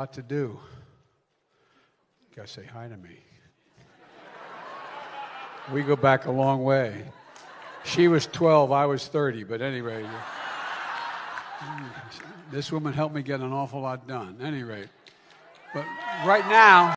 lot to do. Gotta say hi to me. We go back a long way. She was 12, I was 30, but anyway, this woman helped me get an awful lot done. Anyway, but right now,